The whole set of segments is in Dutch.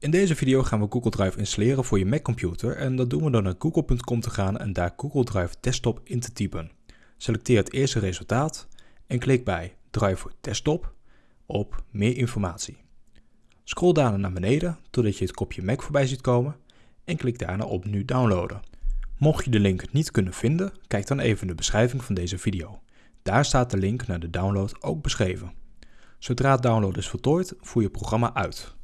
In deze video gaan we Google Drive installeren voor je Mac computer en dat doen we door naar google.com te gaan en daar Google Drive Desktop in te typen. Selecteer het eerste resultaat en klik bij Drive voor Desktop op Meer informatie. Scroll daarna naar beneden totdat je het kopje Mac voorbij ziet komen en klik daarna op Nu downloaden. Mocht je de link niet kunnen vinden, kijk dan even de beschrijving van deze video. Daar staat de link naar de download ook beschreven. Zodra het download is voltooid, voer je programma uit.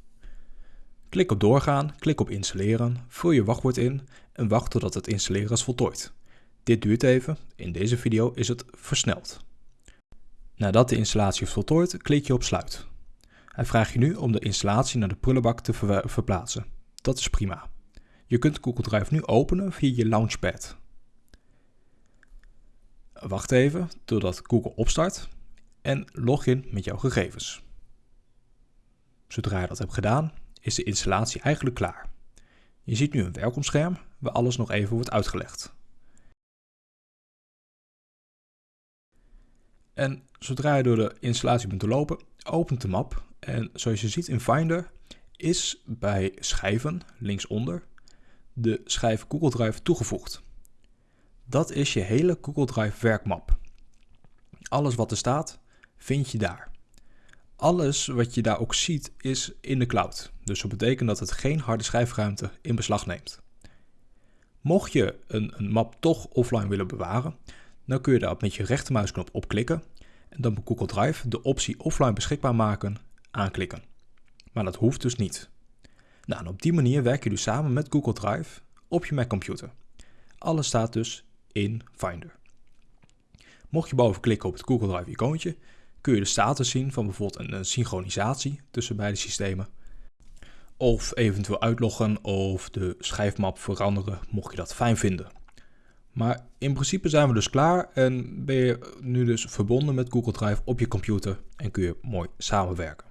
Klik op doorgaan, klik op installeren, vul je wachtwoord in en wacht totdat het installeren is voltooid. Dit duurt even, in deze video is het versneld. Nadat de installatie is voltooid, klik je op sluit. Hij vraagt je nu om de installatie naar de prullenbak te ver verplaatsen. Dat is prima. Je kunt Google Drive nu openen via je Launchpad. Wacht even totdat Google opstart en log in met jouw gegevens. Zodra je dat hebt gedaan, is de installatie eigenlijk klaar. Je ziet nu een welkomstscherm waar alles nog even wordt uitgelegd. En zodra je door de installatie bent lopen, opent de map en zoals je ziet in Finder is bij schijven linksonder de schijf Google Drive toegevoegd. Dat is je hele Google Drive werkmap. Alles wat er staat, vind je daar. Alles wat je daar ook ziet is in de cloud. Dus dat betekent dat het geen harde schijfruimte in beslag neemt. Mocht je een, een map toch offline willen bewaren, dan kun je daar met je rechtermuisknop op klikken en dan bij Google Drive de optie offline beschikbaar maken aanklikken. Maar dat hoeft dus niet. Nou, en op die manier werk je dus samen met Google Drive op je Mac computer. Alles staat dus in Finder. Mocht je boven klikken op het Google Drive icoontje, kun je de status zien van bijvoorbeeld een, synchronisatie tussen beide systemen. Of eventueel uitloggen of de schijfmap veranderen, mocht je dat fijn vinden. Maar in principe zijn we dus klaar en ben je nu dus verbonden met Google Drive op je computer en kun je mooi samenwerken.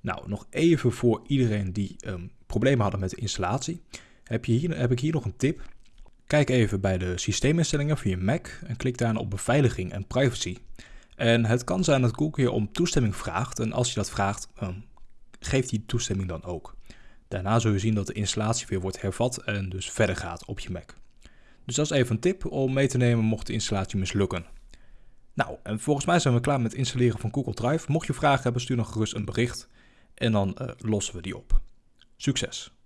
Nou, nog even voor iedereen die um, problemen hadden met de installatie, heb, je hier, heb ik hier nog een tip. Kijk even bij de systeeminstellingen van je Mac en klik daarna op beveiliging en privacy. En het kan zijn dat Google je om toestemming vraagt en als je dat vraagt, um, geeft die toestemming dan ook. Daarna zul je zien dat de installatie weer wordt hervat en dus verder gaat op je Mac. Dus dat is even een tip om mee te nemen mocht de installatie mislukken. Nou, en volgens mij zijn we klaar met het installeren van Google Drive. Mocht je vragen hebben, stuur dan gerust een bericht en dan uh, lossen we die op. Succes!